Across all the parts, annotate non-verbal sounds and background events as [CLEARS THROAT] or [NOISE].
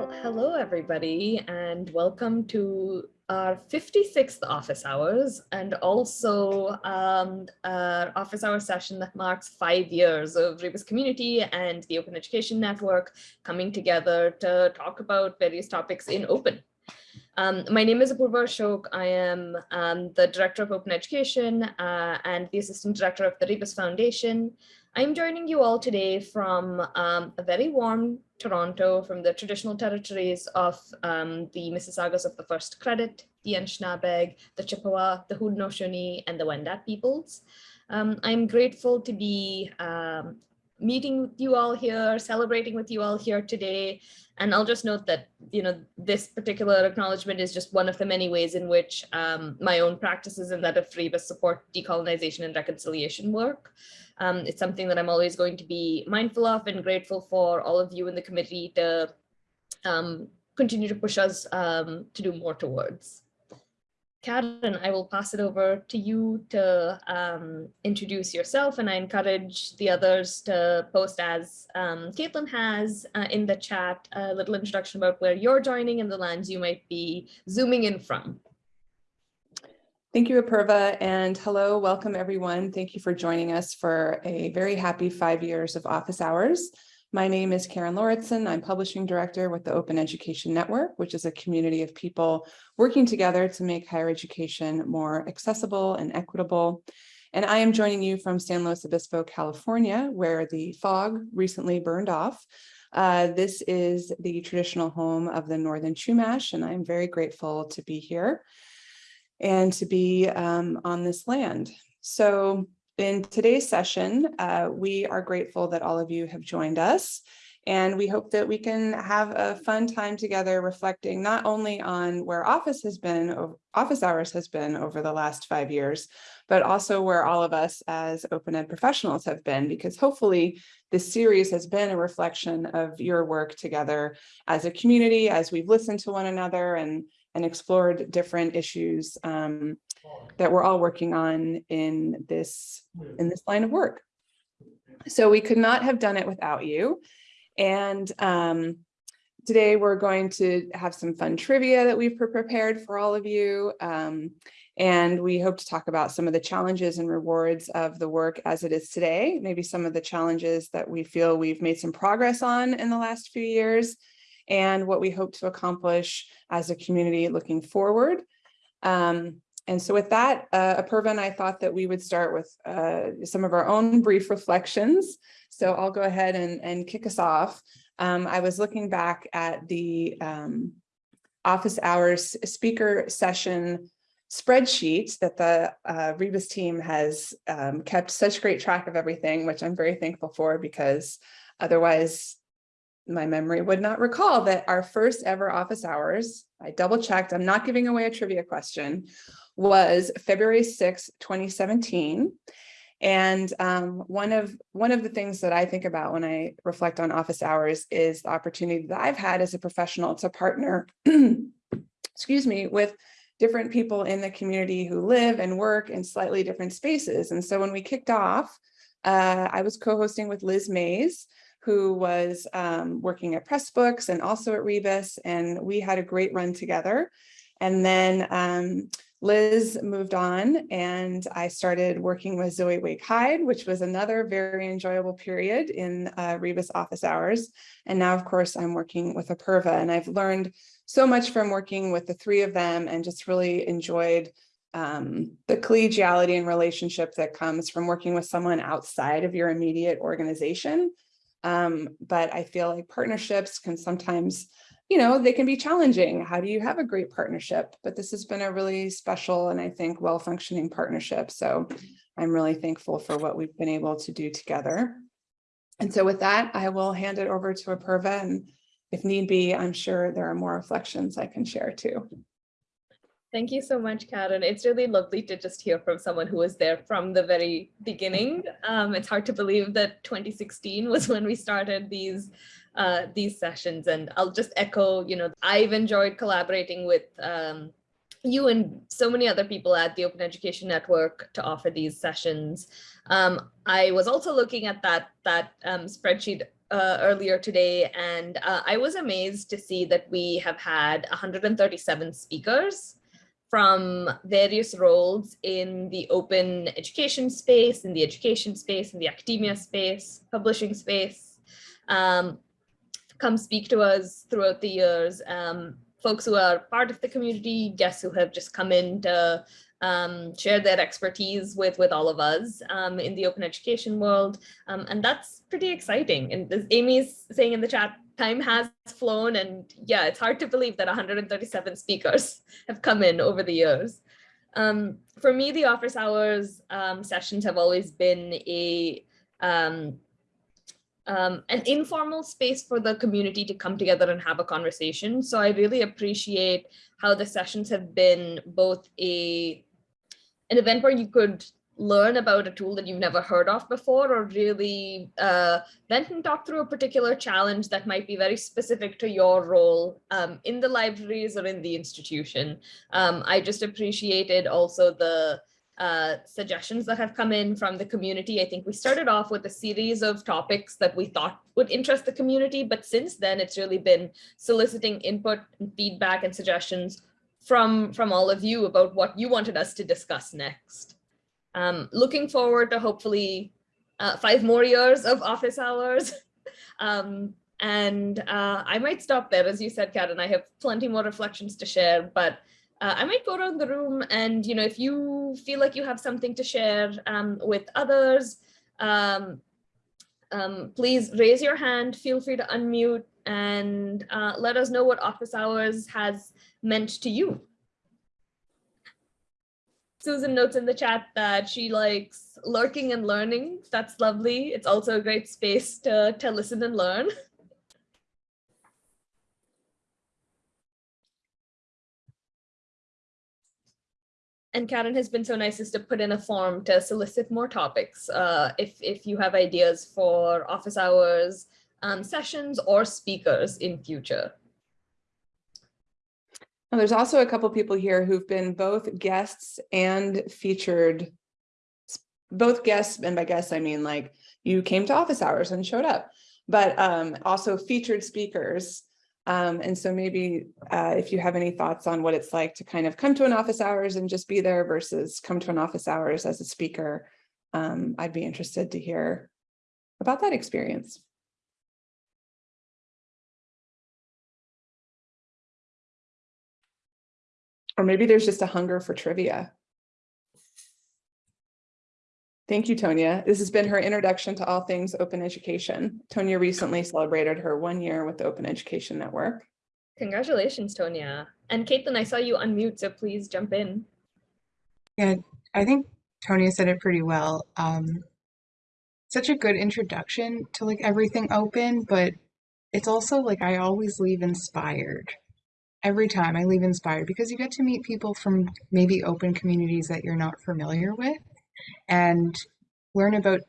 Well, hello everybody and welcome to our 56th office hours and also um, our office hour session that marks five years of Rebus community and the Open Education Network coming together to talk about various topics in open. Um, my name is Apurva Ashok. I am um, the Director of Open Education uh, and the Assistant Director of the Rebus Foundation. I'm joining you all today from um, a very warm Toronto, from the traditional territories of um, the Mississaugas of the First Credit, the Anishinaabe, the Chippewa, the Haudenosaunee, and the Wendat peoples. Um, I'm grateful to be um, meeting with you all here, celebrating with you all here today. And I'll just note that, you know, this particular acknowledgement is just one of the many ways in which um, my own practices and that of Rebus support decolonization and reconciliation work. Um, it's something that I'm always going to be mindful of and grateful for all of you in the committee to um, continue to push us um, to do more towards. Karen, I will pass it over to you to um, introduce yourself and I encourage the others to post as um, Caitlin has uh, in the chat a little introduction about where you're joining and the lands you might be zooming in from. Thank you, Apurva, and hello, welcome everyone. Thank you for joining us for a very happy five years of office hours. My name is Karen Lauritsen. I'm publishing director with the Open Education Network, which is a community of people working together to make higher education more accessible and equitable. And I am joining you from San Luis Obispo, California, where the fog recently burned off. Uh, this is the traditional home of the Northern Chumash, and I'm very grateful to be here and to be um, on this land. So in today's session, uh, we are grateful that all of you have joined us. And we hope that we can have a fun time together reflecting not only on where office has been, office hours has been over the last five years, but also where all of us as open ed professionals have been, because hopefully this series has been a reflection of your work together as a community, as we've listened to one another and, and explored different issues um, that we're all working on in this in this line of work. So we could not have done it without you. And um, today we're going to have some fun trivia that we've prepared for all of you. Um, and we hope to talk about some of the challenges and rewards of the work as it is today, maybe some of the challenges that we feel we've made some progress on in the last few years, and what we hope to accomplish as a community looking forward. Um, and so with that, uh, Apurva and I thought that we would start with uh, some of our own brief reflections. So I'll go ahead and, and kick us off. Um, I was looking back at the um, office hours speaker session spreadsheet that the uh, Rebus team has um, kept such great track of everything, which I'm very thankful for because otherwise my memory would not recall that our first ever office hours, I double checked, I'm not giving away a trivia question, was February 6, 2017. And um, one of one of the things that I think about when I reflect on office hours is the opportunity that I've had as a professional to partner, [CLEARS THROAT] excuse me, with different people in the community who live and work in slightly different spaces. And so when we kicked off, uh, I was co-hosting with Liz Mays, who was um, working at Pressbooks and also at Rebus, and we had a great run together. And then um, Liz moved on and I started working with Zoe Wake Hyde, which was another very enjoyable period in uh, Rebus office hours. And now, of course, I'm working with Apurva and I've learned so much from working with the three of them and just really enjoyed um, the collegiality and relationship that comes from working with someone outside of your immediate organization. Um, but I feel like partnerships can sometimes you know, they can be challenging. How do you have a great partnership? But this has been a really special and I think well-functioning partnership. So I'm really thankful for what we've been able to do together. And so with that, I will hand it over to Apurva and if need be, I'm sure there are more reflections I can share too. Thank you so much, Karen. It's really lovely to just hear from someone who was there from the very beginning. Um, it's hard to believe that 2016 was when we started these uh, these sessions. And I'll just echo, you know, I've enjoyed collaborating with um, you and so many other people at the Open Education Network to offer these sessions. Um, I was also looking at that, that um, spreadsheet uh, earlier today, and uh, I was amazed to see that we have had 137 speakers from various roles in the open education space, in the education space, in the academia space, publishing space, um, come speak to us throughout the years. Um, folks who are part of the community, guests who have just come in to um, share their expertise with, with all of us um, in the open education world. Um, and that's pretty exciting. And as Amy's saying in the chat, time has flown and yeah, it's hard to believe that 137 speakers have come in over the years. Um, for me, the office hours um, sessions have always been a um, um, an informal space for the community to come together and have a conversation. So I really appreciate how the sessions have been both a an event where you could learn about a tool that you've never heard of before or really uh, vent and talk through a particular challenge that might be very specific to your role um, in the libraries or in the institution. Um, I just appreciated also the uh, suggestions that have come in from the community. I think we started off with a series of topics that we thought would interest the community, but since then it's really been soliciting input and feedback and suggestions from, from all of you about what you wanted us to discuss next. Um, looking forward to hopefully uh, five more years of office hours. [LAUGHS] um, and uh, I might stop there, as you said, Kat, and I have plenty more reflections to share, but uh, I might go around the room and, you know, if you feel like you have something to share um, with others, um, um, please raise your hand, feel free to unmute and uh, let us know what office hours has meant to you. Susan notes in the chat that she likes lurking and learning. That's lovely. It's also a great space to, to listen and learn. [LAUGHS] And Karen has been so nice as to put in a form to solicit more topics. Uh, if, if you have ideas for office hours, um, sessions or speakers in future. There's also a couple people here who've been both guests and featured, both guests, and by guests, I mean like you came to office hours and showed up, but um, also featured speakers. Um, and so maybe uh, if you have any thoughts on what it's like to kind of come to an office hours and just be there versus come to an office hours as a speaker, um, I'd be interested to hear about that experience. Or maybe there's just a hunger for trivia. Thank you, Tonya. This has been her introduction to all things open education. Tonya recently celebrated her one year with the Open Education Network. Congratulations, Tonya. And Caitlin, I saw you unmute, so please jump in. Yeah, I think Tonya said it pretty well. Um, such a good introduction to like everything open, but it's also like I always leave inspired every time I leave inspired because you get to meet people from maybe open communities that you're not familiar with and learn about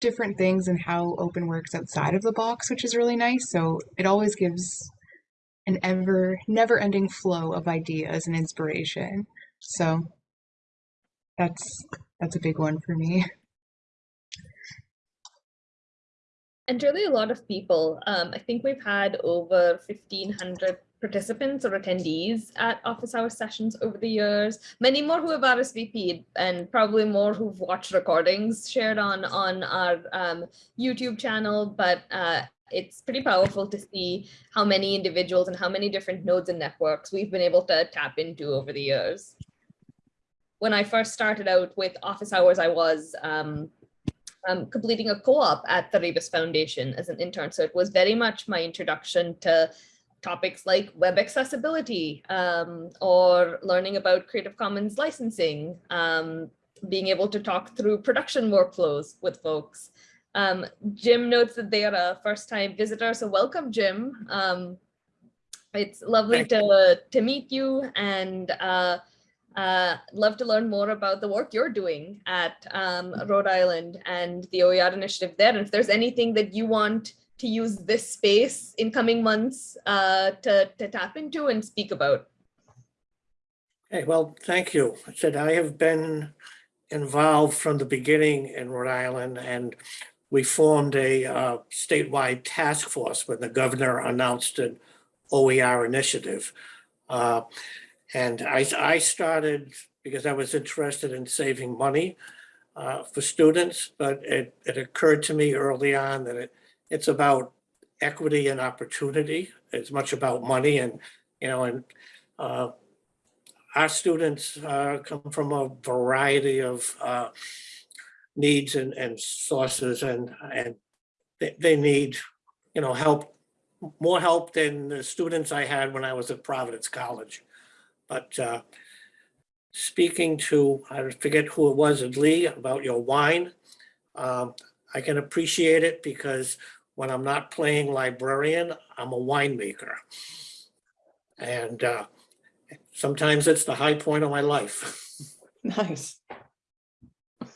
different things and how open works outside of the box, which is really nice. So it always gives an ever never ending flow of ideas and inspiration. So that's that's a big one for me. And really a lot of people, um, I think we've had over 1500 participants or attendees at office hour sessions over the years, many more who have RSVP'd and probably more who've watched recordings shared on, on our um, YouTube channel, but uh, it's pretty powerful to see how many individuals and how many different nodes and networks we've been able to tap into over the years. When I first started out with office hours, I was um, um, completing a co-op at the Rebus Foundation as an intern. So it was very much my introduction to topics like web accessibility um, or learning about Creative Commons licensing, um, being able to talk through production workflows with folks. Um, Jim notes that they are a first time visitor, so welcome Jim. Um, it's lovely to, to meet you and uh, uh, love to learn more about the work you're doing at um, Rhode Island and the OER initiative there. And if there's anything that you want to use this space in coming months uh, to, to tap into and speak about. Okay, well, thank you. I said I have been involved from the beginning in Rhode Island and we formed a uh, statewide task force when the governor announced an OER initiative. Uh, And I, I started because I was interested in saving money uh, for students, but it, it occurred to me early on that it, it's about equity and opportunity. It's much about money and, you know, and uh, our students uh, come from a variety of uh, needs and, and sources and, and they, they need, you know, help, more help than the students I had when I was at Providence College. But uh, speaking to, I forget who it was, at Lee, about your wine, um, I can appreciate it because when I'm not playing librarian, I'm a winemaker. And uh, sometimes it's the high point of my life. [LAUGHS] Nice. I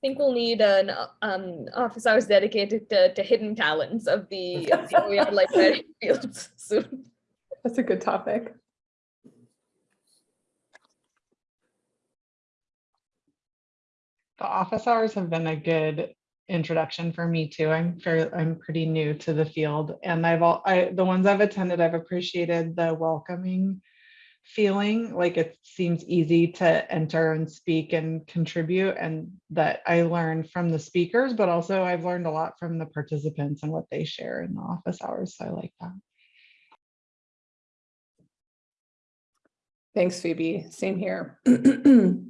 think we'll need an uh, um office hours dedicated to, to hidden talents of the, of the [LAUGHS] OER library fields soon. That's a good topic. The office hours have been a good introduction for me too. I'm fairly, I'm pretty new to the field and I've all, I, the ones I've attended, I've appreciated the welcoming feeling, like it seems easy to enter and speak and contribute and that I learned from the speakers, but also I've learned a lot from the participants and what they share in the office hours. So I like that. Thanks, Phoebe. Same here. [CLEARS THROAT]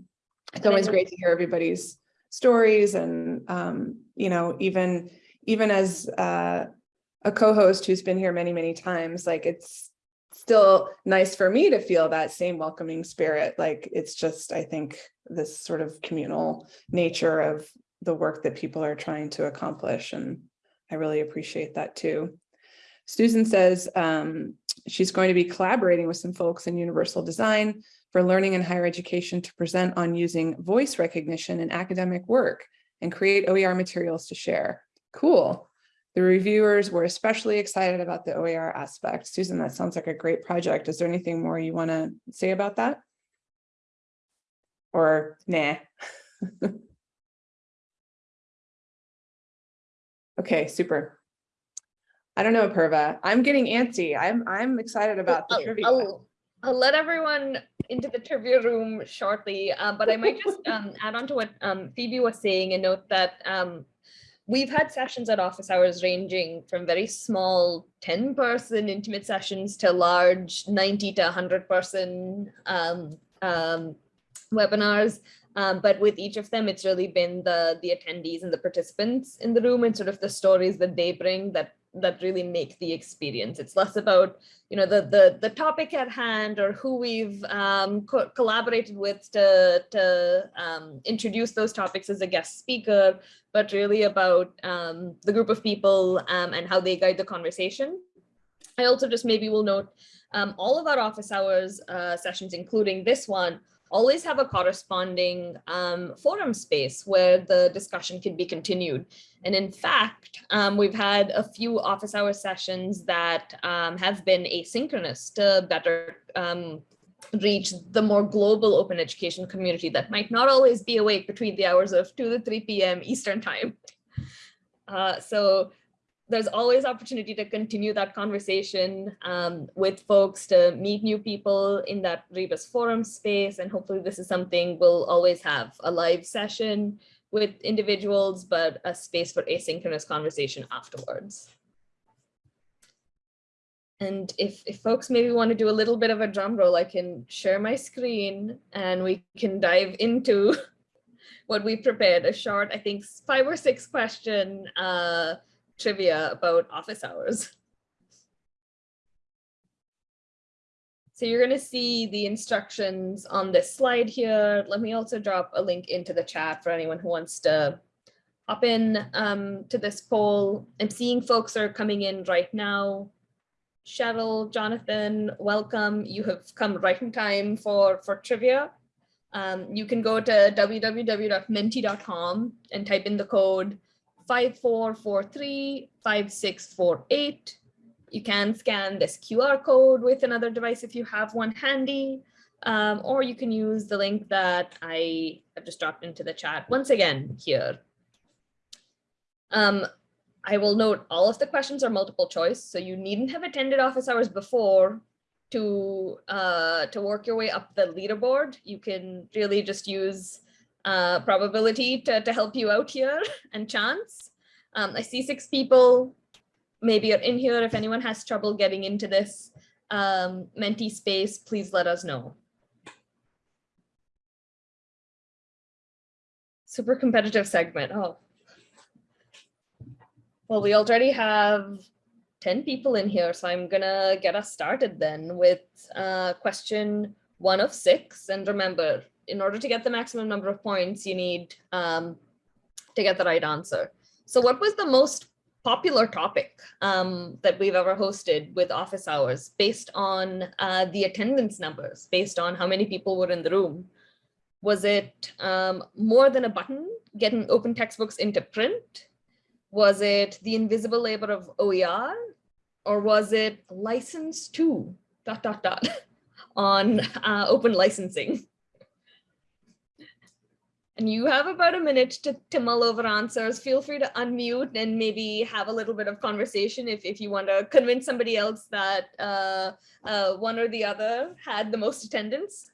It's always great to hear everybody's stories and, um, you know, even, even as, uh, a co-host who's been here many, many times, like it's still nice for me to feel that same welcoming spirit. Like it's just, I think, this sort of communal nature of the work that people are trying to accomplish. And I really appreciate that too. Susan says um, she's going to be collaborating with some folks in Universal Design for learning and higher education to present on using voice recognition in academic work and create OER materials to share. Cool. The reviewers were especially excited about the OER aspect. Susan, that sounds like a great project. Is there anything more you want to say about that? Or nah? [LAUGHS] Okay, super. I don't know, Perva. I'm getting antsy. I'm, I'm excited about the I'll, trivia. I'll, I'll let everyone into the trivia room shortly, uh, but I might just [LAUGHS] um, add on to what um, Phoebe was saying and note that um, we've had sessions at office hours ranging from very small 10 person intimate sessions to large 90 to 100 person um, um, webinars. Um, but with each of them, it's really been the the attendees and the participants in the room and sort of the stories that they bring that that really make the experience. It's less about you know the the the topic at hand or who we've um, co collaborated with to to um, introduce those topics as a guest speaker, but really about um, the group of people um, and how they guide the conversation. I also just maybe will note um, all of our office hours uh, sessions, including this one, always have a corresponding um, forum space where the discussion can be continued. And in fact, um, we've had a few office hour sessions that um, have been asynchronous to better um, reach the more global open education community that might not always be awake between the hours of 2 to 3 p.m. Eastern time. Uh, so there's always opportunity to continue that conversation um, with folks to meet new people in that Rebus forum space. And hopefully this is something we'll always have a live session with individuals, but a space for asynchronous conversation afterwards. And if, if folks maybe want to do a little bit of a drum roll, I can share my screen and we can dive into [LAUGHS] what we prepared, a short, I think five or six question uh, trivia about office hours. So you're going to see the instructions on this slide here. Let me also drop a link into the chat for anyone who wants to hop in um, to this poll. I'm seeing folks are coming in right now. Cheryl, Jonathan, welcome. You have come right in time for, for trivia. Um, you can go to www.menti.com and type in the code 54435648. You can scan this QR code with another device if you have one handy. Um, or you can use the link that I have just dropped into the chat once again here. Um, I will note all of the questions are multiple choice, so you needn't have attended office hours before to uh, to work your way up the leaderboard. You can really just use uh, probability to, to help you out here and chance. Um, I see six people maybe are in here. If anyone has trouble getting into this um, Menti space, please let us know. Super competitive segment. Oh. Well, we already have 10 people in here, so I'm gonna get us started then with uh, question one of six. And remember, in order to get the maximum number of points, you need um, to get the right answer. So what was the most popular topic um, that we've ever hosted with office hours based on uh, the attendance numbers, based on how many people were in the room? Was it um, more than a button, getting open textbooks into print? Was it the invisible labor of OER? Or was it license to dot, dot, dot [LAUGHS] on uh, open licensing? And you have about a minute to, to mull over answers. Feel free to unmute and maybe have a little bit of conversation if, if you want to convince somebody else that uh, uh, one or the other had the most attendance.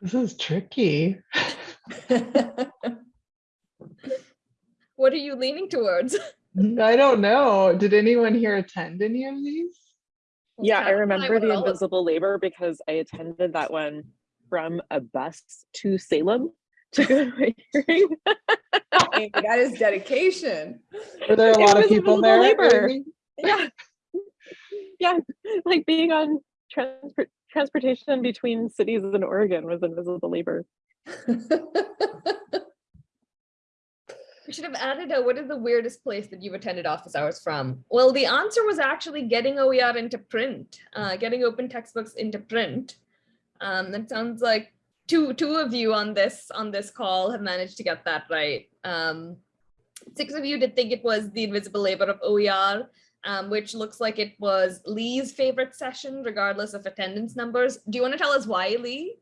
This is tricky. [LAUGHS] What are you leaning towards? [LAUGHS] I don't know. Did anyone here attend any of these? Yeah, I remember would the invisible labor because I attended that one from a bus to Salem to go to my hearing. That is dedication. Were there a It lot of people there? labor. Yeah. Yeah, like being on transport transportation between cities in Oregon was invisible labor. [LAUGHS] Should have added a, what is the weirdest place that you've attended office hours from? Well, the answer was actually getting OER into print, uh, getting open textbooks into print. Um, that sounds like two, two of you on this, on this call have managed to get that right. Um, six of you did think it was the invisible labor of OER, um, which looks like it was Lee's favorite session, regardless of attendance numbers. Do you want to tell us why, Lee?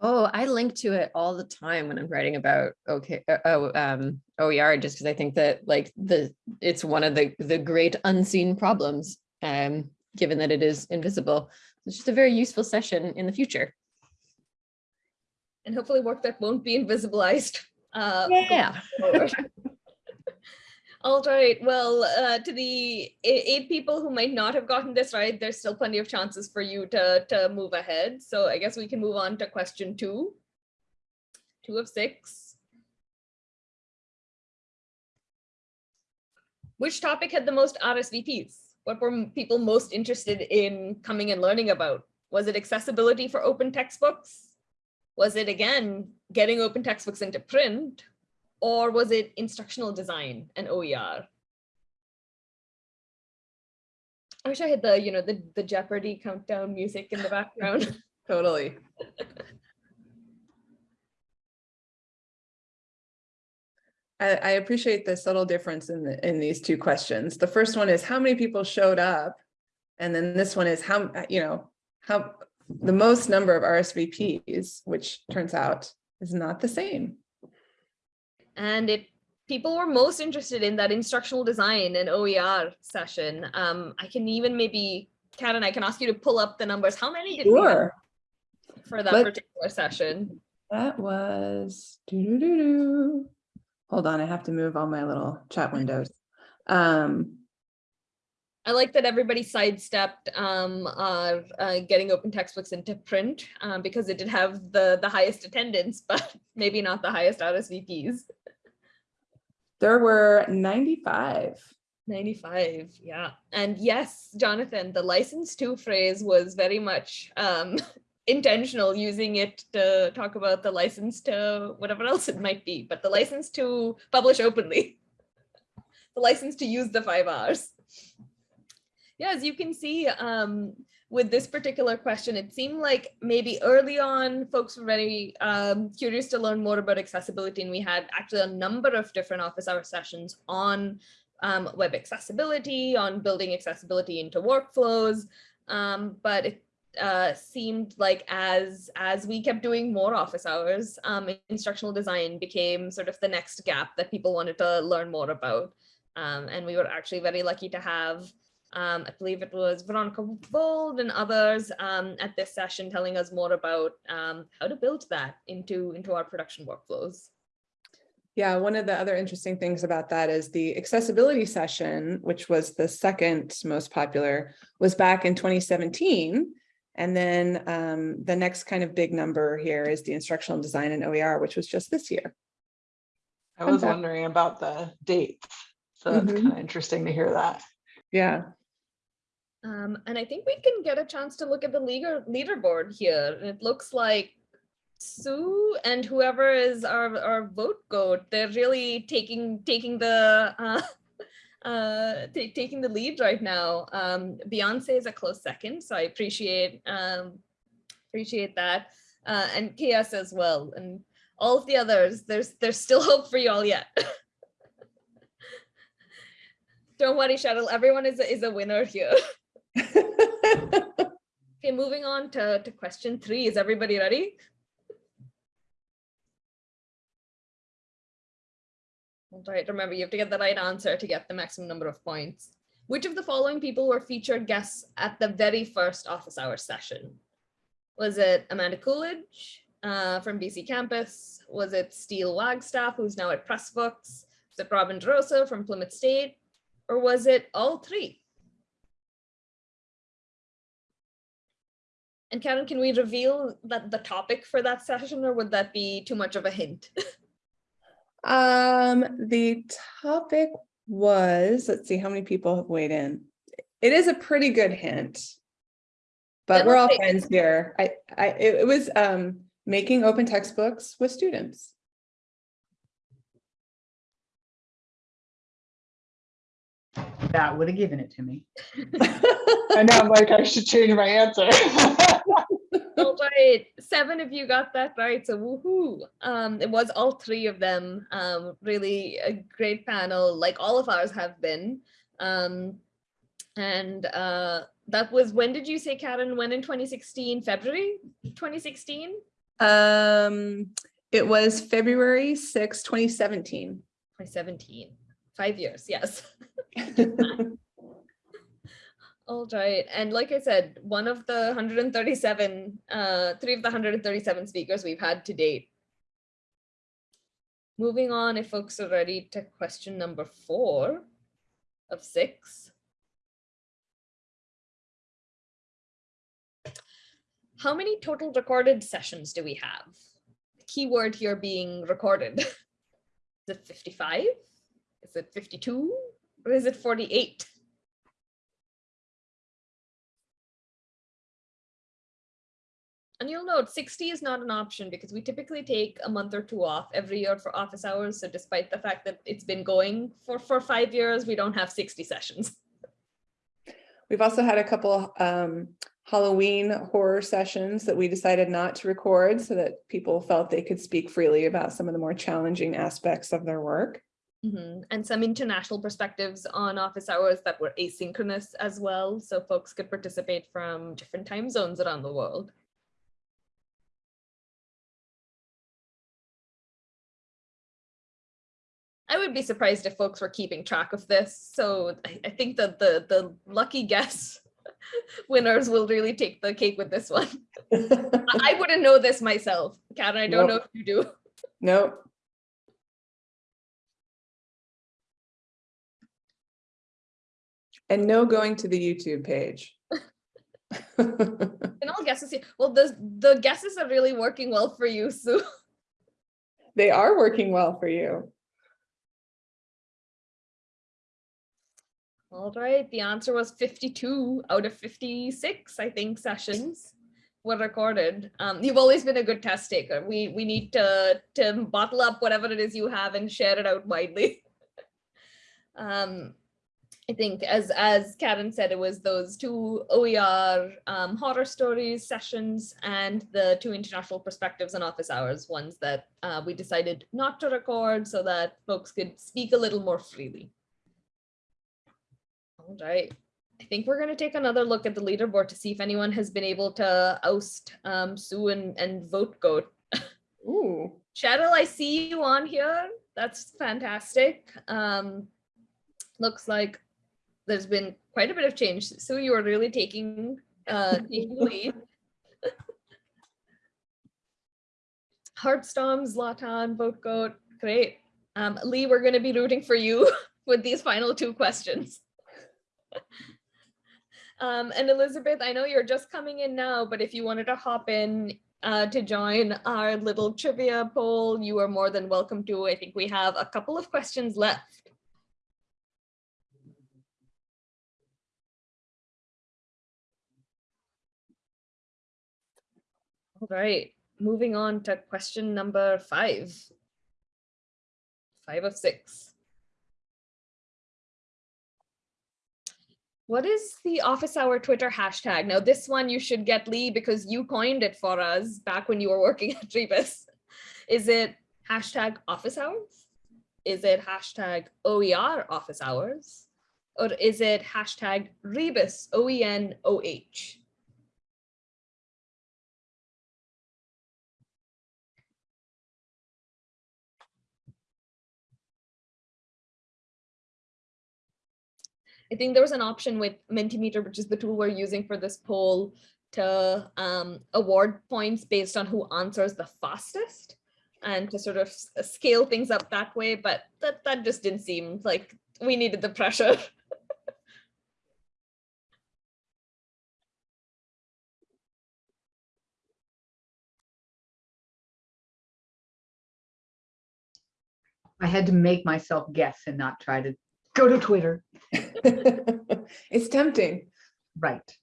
Oh, I link to it all the time when I'm writing about okay, uh, oh, um, OER, just because I think that like the it's one of the the great unseen problems, um, given that it is invisible. It's just a very useful session in the future. And hopefully work that won't be invisibilized. Uh, Yeah. [LAUGHS] All right, well, uh, to the eight people who might not have gotten this right, there's still plenty of chances for you to, to move ahead. So I guess we can move on to question two. Two of six. Which topic had the most RSVPs? What were people most interested in coming and learning about? Was it accessibility for open textbooks? Was it again, getting open textbooks into print? Or was it instructional design and OER? I wish I had the, you know, the, the Jeopardy countdown music in the background. [LAUGHS] Totally. I, appreciate the subtle difference in the, in these two questions. The first one is how many people showed up? And then this one is how, uh, you know, how, the most number of RSVPs, which turns out is not the same. And it, people were most interested in that instructional design and OER session. Um, I can even maybe, Karen, I can ask you to pull up the numbers. How many did we have for that Let- particular session? that was, doo-doo-doo-doo. Hold on, I have to move all my little chat windows. Um, I like that everybody sidestepped um, uh, uh, getting open textbooks into print um, because it did have the, the highest attendance, [LAUGHS] but maybe not the highest RSVPs. There were ninety-five. 95, yeah. And yes, Jonathan, the license to phrase was very much um, [LAUGHS] intentional using it to talk about the license to whatever else it might be, but the license to publish openly, [LAUGHS] the license to use the five Rs. Yeah, as you can see, um, with this particular question, it seemed like maybe early on, folks were very um, curious to learn more about accessibility, and we had actually a number of different office hour sessions on um, web accessibility, on building accessibility into workflows. Um, but it uh, seemed like as as we kept doing more office hours, um, instructional design became sort of the next gap that people wanted to learn more about. Um, and we were actually very lucky to have, um, I believe it was Veronica Vold and others um, at this session telling us more about um, how to build that into, into our production workflows. Yeah, one of the other interesting things about that is the accessibility session, which was the second most popular, was back in 2017. And then um, the next kind of big number here is the instructional design and OER, which was just this year. I was wondering about the dates. So that's Mhm. kind of interesting to hear that. Yeah, Um, and I think we can get a chance to look at the leader leaderboard here. And it looks like Sue and whoever is our, our vote goat, they're really taking taking the uh, [LAUGHS] uh, taking the lead right now. Um, Beyonce is a close second, so I appreciate um, appreciate that, uh, and KS as well, and all of the others. There's there's still [LAUGHS] hope for you all yet. [LAUGHS] Don't worry, Cheryl. Everyone is a, is a winner here. [LAUGHS] Okay, moving on to, to question three. Is everybody ready? All right, remember, you have to get the right answer to get the maximum number of points. Which of the following people were featured guests at the very first office hour session? Was it Amanda Coolidge uh, from BCcampus? Was it Steel Wagstaff, who's now at Pressbooks? Was it Robin DeRosa from Plymouth State? Or was it all three? And Karen, can we reveal that the topic for that session or would that be too much of a hint? [LAUGHS] Um, the topic was, let's see how many people have weighed in. It is a pretty good hint. But we're all friends here. I, I, it it was, um, making open textbooks with students. That would have given it to me. [LAUGHS] I know, I'm like, I should change my answer. [LAUGHS] All right, seven of you got that right, so woohoo. Um, it was all three of them. Um, really a great panel, like all of ours have been. Um, and uh, that was, when did you say, Karen, when in 2016, February 2016? Um, it was February sixth, twenty seventeen. 2017, five years, yes. [LAUGHS] [LAUGHS] All right, and like I said, one of the 137, uh, three of the 137 speakers we've had to date. Moving on, if folks are ready to question number four of six. How many total recorded sessions do we have? Keyword here being recorded. [LAUGHS] Is it 55? Is it 52? Or is it 48? And you'll note 60 is not an option because we typically take a month or two off every year for office hours. So despite the fact that it's been going for, for five years, we don't have 60 sessions. We've also had a couple um Halloween horror sessions that we decided not to record so that people felt they could speak freely about some of the more challenging aspects of their work. Mhm. And some international perspectives on office hours that were asynchronous as well. So folks could participate from different time zones around the world. I would be surprised if folks were keeping track of this. So I, I think that the, the lucky guess [LAUGHS] winners will really take the cake with this one. [LAUGHS] I wouldn't know this myself. Karen, I don't know if you do. Nope. And no going to the YouTube page. [LAUGHS] And all guesses here. Well, the, the guesses are really working well for you, Sue. They are working well for you. All right, the answer was 52 out of 56, I think, sessions were recorded. Um, you've always been a good test taker. We we need to to bottle up whatever it is you have and share it out widely. [LAUGHS] um, I think as as Karen said, it was those two OER um, horror stories sessions and the two international perspectives and office hours ones that uh, we decided not to record so that folks could speak a little more freely. All right. I think we're going to take another look at the leaderboard to see if anyone has been able to oust um, Sue and, and vote goat. Ooh, Cheryl, I see you on here. That's fantastic. Um, looks like there's been quite a bit of change. So you are really taking uh, [LAUGHS] taking the lead. Heartstorm, Zlatan, Vote Goat, great. Um, Lee, we're going to be rooting for you [LAUGHS] with these final two questions. Um, and Elizabeth, I know you're just coming in now, but if you wanted to hop in uh, to join our little trivia poll, you are more than welcome to. I think we have a couple of questions left. All right, moving on to question number five. Five of six. What is the office hour Twitter hashtag? Now this one you should get Lee because you coined it for us back when you were [LAUGHS] working at Rebus. Is it hashtag office hours? Is it hashtag OER office hours? Or is it hashtag Rebus O-E-N-O-H? I think there was an option with Mentimeter, which is the tool we're using for this poll to um, award points based on who answers the fastest and to sort of scale things up that way. But that, that just didn't seem like we needed the pressure. [LAUGHS] I had to make myself guess and not try to go to Twitter. [LAUGHS] it's tempting. Right.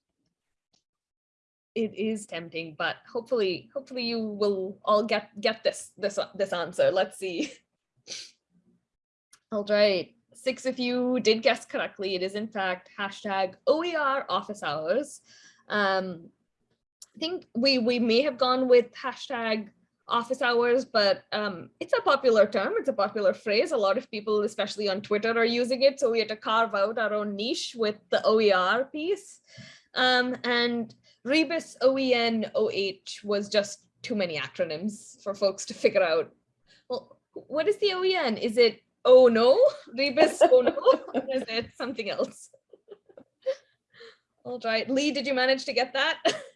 It is tempting, but hopefully, hopefully you will all get get this this this answer. Let's see. [LAUGHS] All right, six of you did guess correctly. It is in fact hashtag OER office hours. Um, I think we we may have gone with hashtag office hours, but um, it's a popular term. It's a popular phrase. A lot of people, especially on Twitter, are using it. So we had to carve out our own niche with the OER piece. Um, and Rebus OEN OH was just too many acronyms for folks to figure out. Well, what is the OEN? Is it oh no? Rebus [LAUGHS] oh no? Or is it something else? All right, Lee, did you manage to get that? [LAUGHS]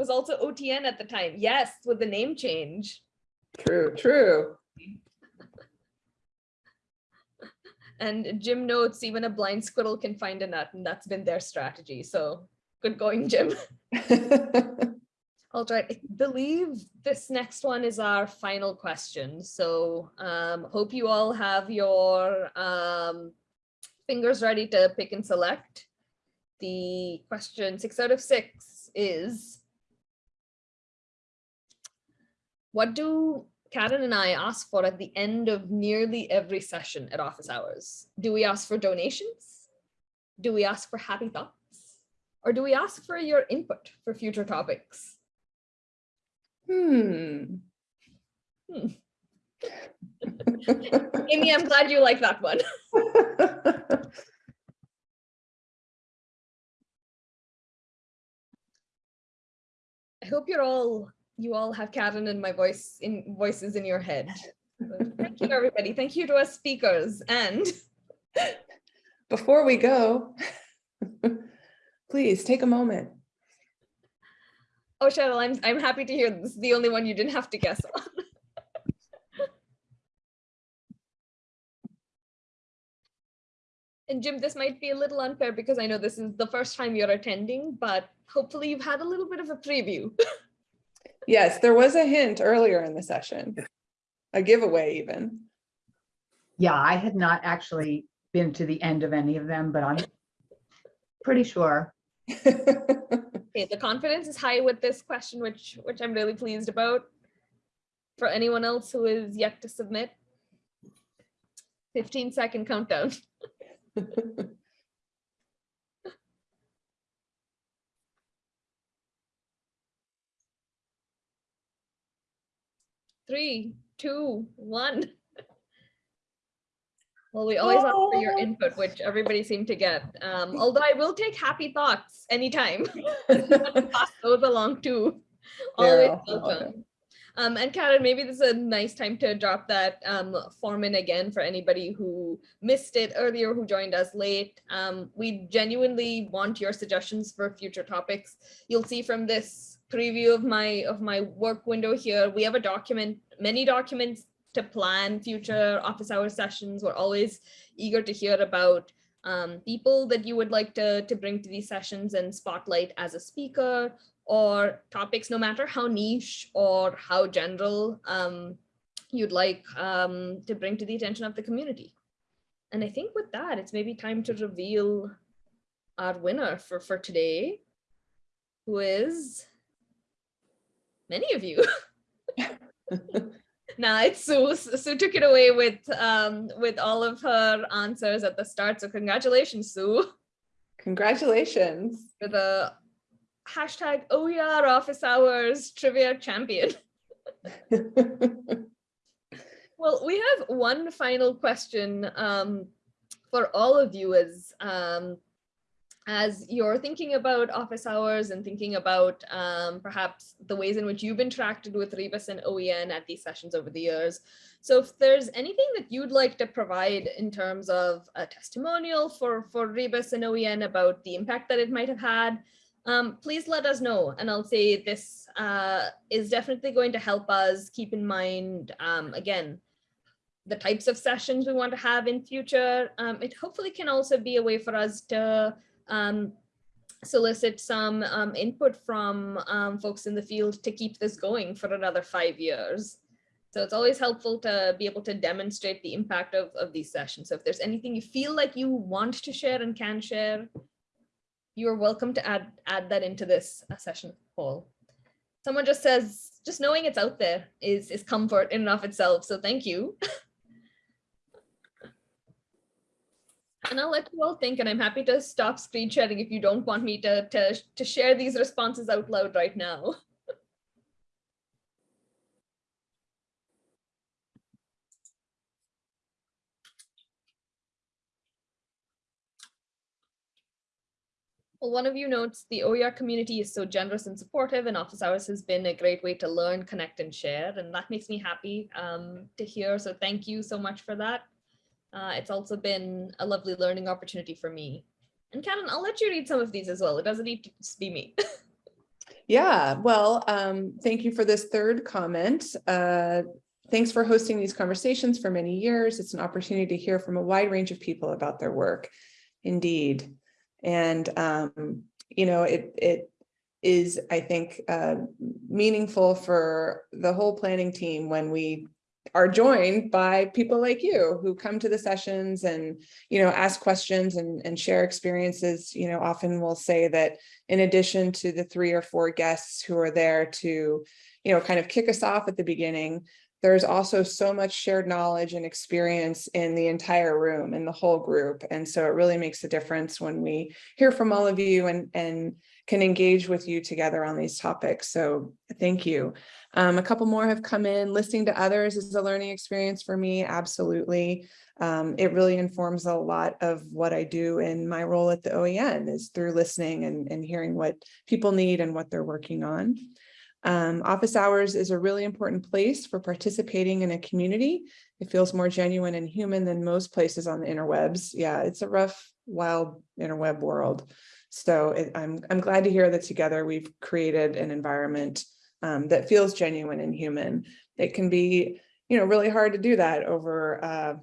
was also OTN at the time. Yes, with the name change. True, true. And Jim notes even a blind squirrel can find a nut, and that's been their strategy. So good going, Jim. [LAUGHS] All right, I believe this next one is our final question. So um, hope you all have your um, fingers ready to pick and select. The question six out of six is, what do Karen and I ask for at the end of nearly every session at office hours? Do we ask for donations? Do we ask for happy thoughts? Or do we ask for your input for future topics? Hmm. [LAUGHS] Amy, I'm glad you like that one. [LAUGHS] I hope you're all, you all have Karen and my voice in voices in your head. So Thank you, everybody. Thank you to our speakers and [LAUGHS] Before we go, [LAUGHS] please take a moment. oh, Cheryl, I'm I'm happy to hear this is the only one you didn't have to guess on. [LAUGHS] And Jim, this might be a little unfair because I know this is the first time you're attending, but hopefully you've had a little bit of a preview. Yes, there was a hint earlier in the session. A giveaway even. Yeah, I had not actually been to the end of any of them, but I'm pretty sure. [LAUGHS] Okay, the confidence is high with this question, which which I'm really pleased about. For anyone else who is yet to submit. 15 second countdown. [LAUGHS] Three, two, one. [LAUGHS] Well, we always ask for your Oh. input, which everybody seemed to get. Um, although I will take happy thoughts anytime. [LAUGHS] Pass those along too. Always love welcome. Um, and Karen, maybe this is a nice time to drop that um, form in again for anybody who missed it earlier, who joined us late. Um, we genuinely want your suggestions for future topics. You'll see from this preview of my of my work window here, we have a document, many documents to plan future office hour sessions. We're always eager to hear about um, people that you would like to, to bring to these sessions and spotlight as a speaker or topics, no matter how niche or how general um, you'd like um, to bring to the attention of the community. And I think with that, it's maybe time to reveal our winner for, for today, who is many of you. [LAUGHS] Nah, it's Sue. Sue took it away with um, with all of her answers at the start. So congratulations, Sue, Congratulations. for the hashtag OER office hours trivia champion. [LAUGHS] Well, we have one final question um, for all of you as um, as you're thinking about office hours and thinking about um, perhaps the ways in which you've interacted with Rebus and OEN at these sessions over the years. So if there's anything that you'd like to provide in terms of a testimonial for, for Rebus and OEN about the impact that it might have had, um, please let us know. And I'll say this uh, is definitely going to help us keep in mind, um, again, the types of sessions we want to have in future. Um, it hopefully can also be a way for us to um, solicit some um, input from um, folks in the field to keep this going for another five years. So it's always helpful to be able to demonstrate the impact of, of these sessions. So if there's anything you feel like you want to share and can share, you're welcome to add, add that into this uh, session poll. Someone just says, just knowing it's out there is, is comfort in and of itself. So thank you. [LAUGHS] And I'll let you all think, and I'm happy to stop screen sharing if you don't want me to, to, to share these responses out loud right now. [LAUGHS] Well, one of you notes the OER community is so generous and supportive and office hours has been a great way to learn, connect and share. And that makes me happy um, to hear. So thank you so much for that. Uh, it's also been a lovely learning opportunity for me. And Karen, I'll let you read some of these as well. It doesn't need to just be me. [LAUGHS] Yeah, well, um, thank you for this third comment. Uh, thanks for hosting these conversations for many years. It's an opportunity to hear from a wide range of people about their work. Indeed. And, um, you know, it, it is, I think, uh, meaningful for the whole planning team when we are joined by people like you who come to the sessions and, you know, ask questions and, and share experiences, you know, often we'll say that in addition to the three or four guests who are there to, you know, kind of kick us off at the beginning, there's also so much shared knowledge and experience in the entire room and the whole group. And so it really makes a difference when we hear from all of you and, and can engage with you together on these topics. So thank you. Um, a couple more have come in. Listening to others is a learning experience for me. Absolutely. Um, it really informs a lot of what I do in my role at the OEN is through listening and, and hearing what people need and what they're working on. Um, office hours is a really important place for participating in a community. It feels more genuine and human than most places on the interwebs. Yeah, it's a rough, wild interweb world. So it, I'm, I'm glad to hear that together we've created an environment um, that feels genuine and human. It can be, you know, really hard to do that over uh,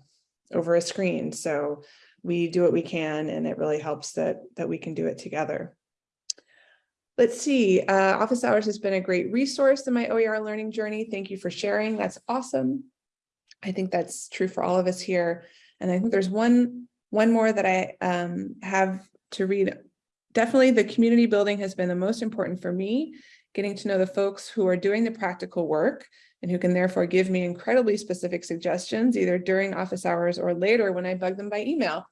over a screen. So we do what we can, and it really helps that that we can do it together. Let's see, uh, Office Hours has been a great resource in my OER learning journey. Thank you for sharing. That's awesome. I think that's true for all of us here. And I think there's one, one more that I um, have to read. Definitely the community building has been the most important for me, getting to know the folks who are doing the practical work and who can therefore give me incredibly specific suggestions either during office hours or later when I bug them by email.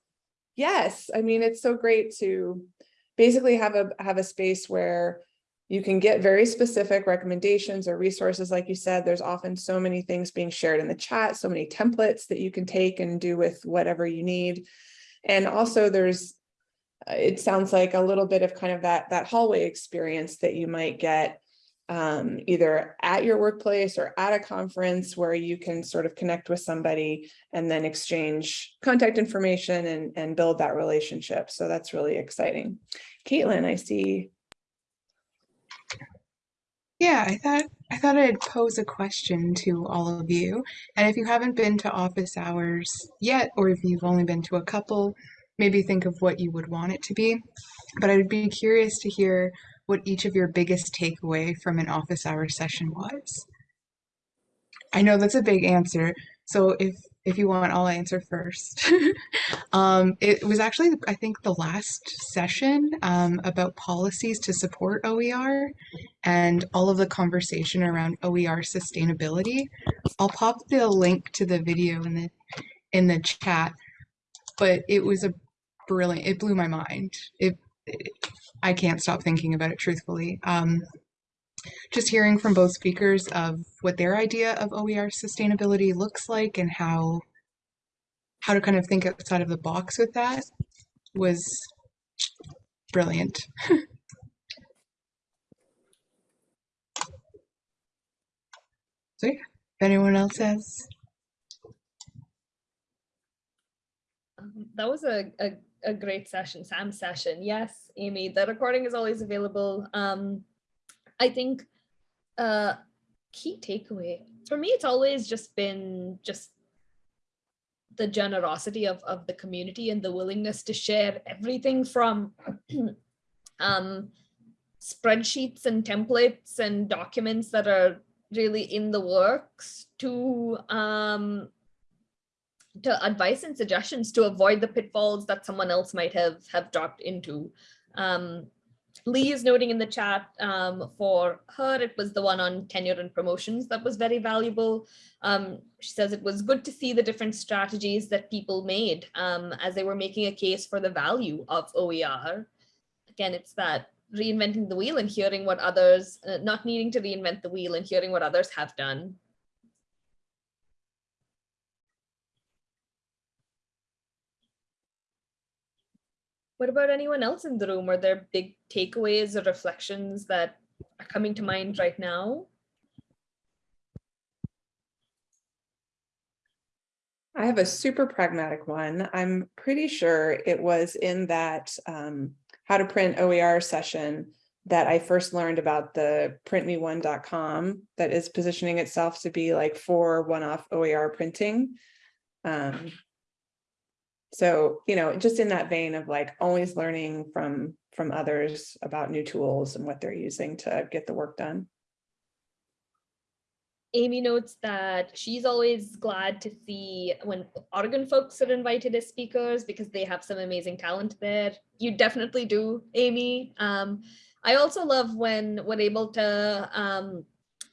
Yes, I mean, it's so great to basically have a, have a space where you can get very specific recommendations or resources. Like you said, there's often so many things being shared in the chat, so many templates that you can take and do with whatever you need. And also there's, uh, it sounds like a little bit of kind of that, that hallway experience that you might get um, either at your workplace or at a conference where you can sort of connect with somebody and then exchange contact information and, and build that relationship. So that's really exciting. Caitlin, I see. Yeah, I thought I thought I'd pose a question to all of you. And if you haven't been to office hours yet, or if you've only been to a couple, maybe think of what you would want it to be. But I would be curious to hear what each of your biggest takeaway from an office hour session was. I know that's a big answer, so if if you want, I'll answer first. [LAUGHS] um, it was actually, I think, the last session um, about policies to support OER and all of the conversation around OER sustainability. I'll pop the link to the video in the in the chat, but it was a brilliant. It blew my mind. It, it I can't stop thinking about it truthfully. Um, just hearing from both speakers of what their idea of OER sustainability looks like and how how to kind of think outside of the box with that was brilliant. [LAUGHS] so yeah, if anyone else has Um, That was a, a, a great session, Sam's session. Yes, Amy, the recording is always available. Um, I think uh, key takeaway for me, it's always just been just the generosity of, of the community and the willingness to share everything from [CLEARS THROAT] um, spreadsheets and templates and documents that are really in the works to um, to advice and suggestions to avoid the pitfalls that someone else might have have dropped into. Um, Lee is noting in the chat um, for her, it was the one on tenure and promotions that was very valuable. Um, she says it was good to see the different strategies that people made um, as they were making a case for the value of OER. Again, it's that reinventing the wheel and hearing what others, uh, not needing to reinvent the wheel and hearing what others have done. What about anyone else in the room? Are there big takeaways or reflections that are coming to mind right now? I have a super pragmatic one. I'm pretty sure it was in that um, how to print OER session that I first learned about the printme1.com that is positioning itself to be like for one-off OER printing. Um, so, you know, just in that vein of like always learning from from others about new tools and what they're using to get the work done. Amy notes that she's always glad to see when Oregon folks are invited as speakers because they have some amazing talent there. You definitely do, Amy. Um, I also love when we're able to um,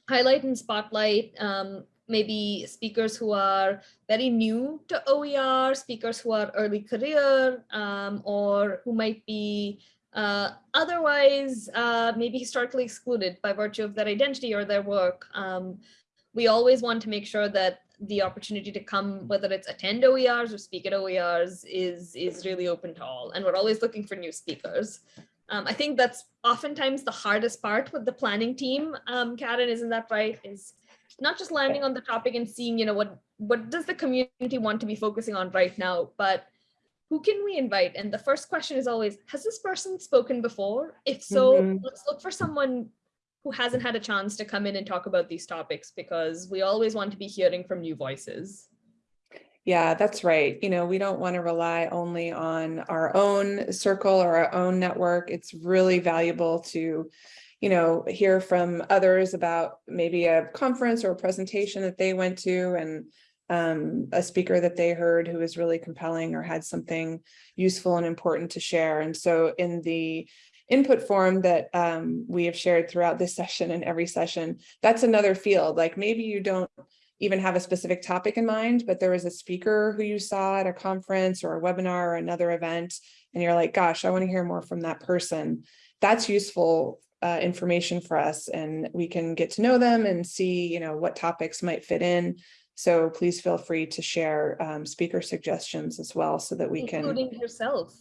highlight and spotlight um, maybe speakers who are very new to OER, speakers who are early career, um, or who might be uh, otherwise uh, maybe historically excluded by virtue of their identity or their work. Um, we always want to make sure that the opportunity to come, whether it's attend OERs or speak at OERs, is, is really open to all. And we're always looking for new speakers. Um, I think that's oftentimes the hardest part with the planning team. Um, Karen, isn't that right? Is not just landing on the topic and seeing, you know, what what does the community want to be focusing on right now, but who can we invite? And the first question is always, has this person spoken before? If so, Mhm. let's look for someone who hasn't had a chance to come in and talk about these topics because we always want to be hearing from new voices. Yeah, that's right. You know, we don't want to rely only on our own circle or our own network. It's really valuable to, you know, hear from others about maybe a conference or a presentation that they went to and um, a speaker that they heard who was really compelling or had something useful and important to share. And so in the input form that um, we have shared throughout this [LAUGHS] session and every session, that's another field. Like maybe you don't even have a specific topic in mind, but there was a speaker who you saw at a conference or a webinar or another event, and you're like, gosh, I want to hear more from that person. That's useful uh, information for us and we can get to know them and see, you know, what topics might fit in. So please feel free to share um, speaker suggestions as well so that we can Including yourself.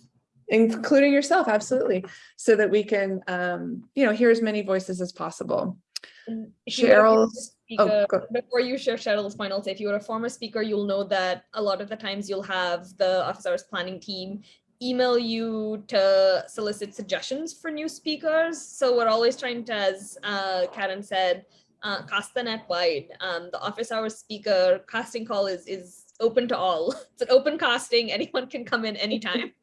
including yourself, absolutely, so that we can, um, you know, hear as many voices as possible. And if you were a former Cheryl's, oh, speaker- go- Before you share Cheryl's I'll say if you were a former speaker, you'll know that a lot of the times you'll have the office hours planning team email you to solicit suggestions for new speakers. So we're always trying to, as uh, Karen said, uh, cast the net wide. Um, the office hours speaker casting call is is open to all. [LAUGHS] It's an open casting. Anyone can come in anytime. [LAUGHS]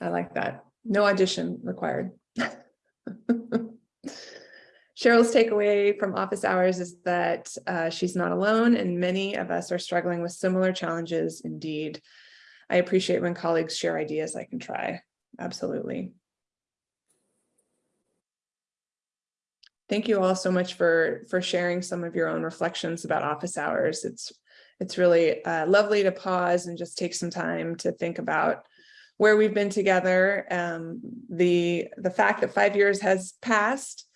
I like that. No audition required. [LAUGHS] Cheryl's takeaway from office hours is that uh, she's not alone and many of us are struggling with similar challenges indeed. I appreciate when colleagues share ideas I can try. Absolutely. Thank you all so much for, for sharing some of your own reflections about office hours. It's, it's really uh, lovely to pause and just take some time to think about where we've been together. Um, the, the fact that five years has passed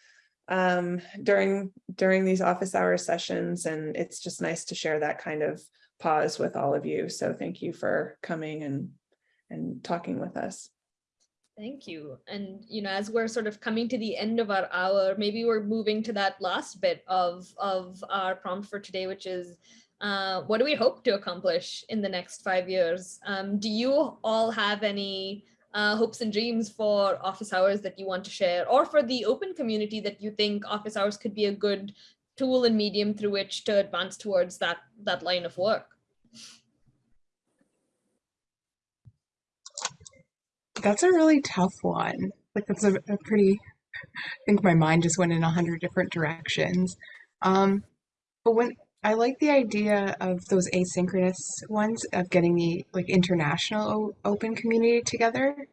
um, during, during these office hour sessions, and it's just nice to share that kind of pause with all of you. So thank you for coming and, and talking with us. Thank you. And, you know, as we're sort of coming to the end of our hour, maybe we're moving to that last bit of, of our prompt for today, which is uh, what do we hope to accomplish in the next five years? Um, do you all have any uh, hopes and dreams for office hours that you want to share or for the open community that you think office hours could be a good tool and medium through which to advance towards that, that line of work? That's a really tough one. Like that's a, a pretty. I think my mind just went in a hundred different directions. Um, but when I like the idea of those asynchronous ones of getting the like international open community together,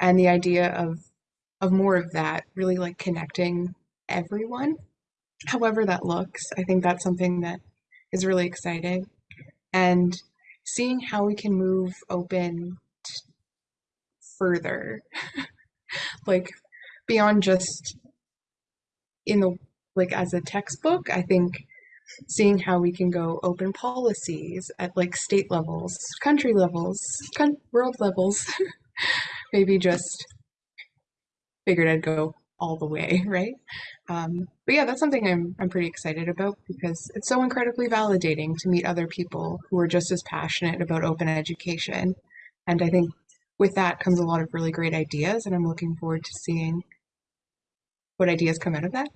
and the idea of of more of that really like connecting everyone. However that looks, I think that's something that is really exciting, and seeing how we can move open further. [LAUGHS] Like beyond just in the like as a textbook i think seeing how we can go open policies at like state levels country levels con- world levels [LAUGHS] maybe just figured i'd go all the way [LAUGHS] right um, but yeah that's something I'm, I'm pretty excited about because it's so incredibly validating to meet other people who are just as passionate about open education and i think with that comes a lot of really great ideas, and I'm looking forward to seeing what ideas come out of that.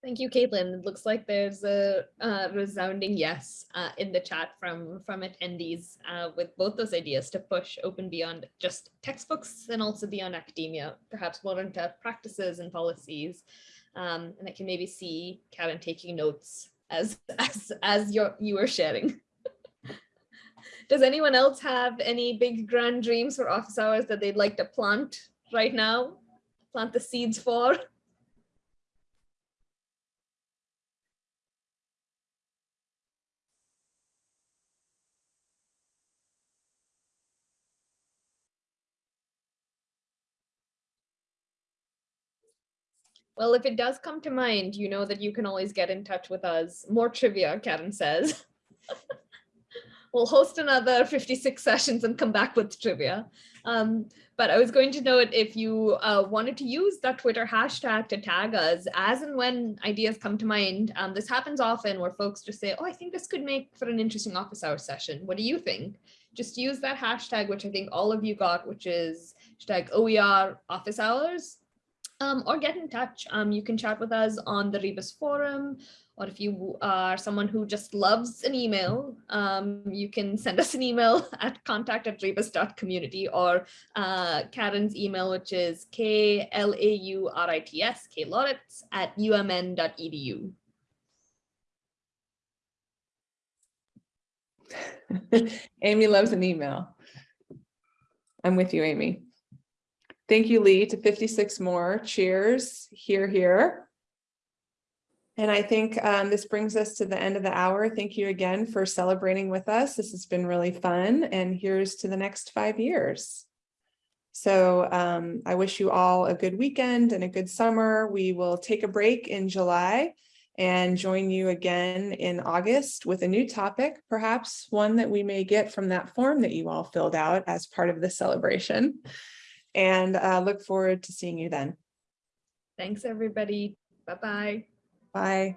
Thank you, Caitlin. It looks like there's a uh, resounding yes uh, in the chat from from attendees uh, with both those ideas to push open beyond just textbooks and also beyond academia, perhaps more into practices and policies. Um, and I can maybe see Karen taking notes as [LAUGHS] as as you you were sharing. [LAUGHS] Does anyone else have any big grand dreams for office hours that they'd like to plant right now? Plant the seeds for? Well, if it does come to mind, you know that you can always get in touch with us. More trivia, Karen says. [LAUGHS] we'll host another 56 sessions and come back with trivia. Um, but I was going to note if you uh, wanted to use that Twitter hashtag to tag us as and when ideas come to mind. Um, this happens often where folks just say, oh, I think this could make for an interesting office hour session. What do you think? Just use that hashtag, which I think all of you got, which is hashtag OER office hours. Um, or get in touch. Um, you can chat with us on the Rebus forum, or if you are someone who just loves an email, um, you can send us an email [LAUGHS] at contact at rebus.community or uh, Karen's email, which is K-L-A-U-R-I-T-S, klaurits at umn.edu. [LAUGHS] Amy loves an email. I'm with you, Amy. Thank you, Lee, to 56 more. Cheers. Hear, hear. And I think um, this brings us to the end of the hour. Thank you again for celebrating with us. This has been really fun and here's to the next five years. So um, I wish you all a good weekend and a good summer. We will take a break in July and join you again in August with a new topic, perhaps one that we may get from that form that you all filled out as part of the celebration. And uh, look forward to seeing you then. Thanks, everybody. Bye-bye. Bye.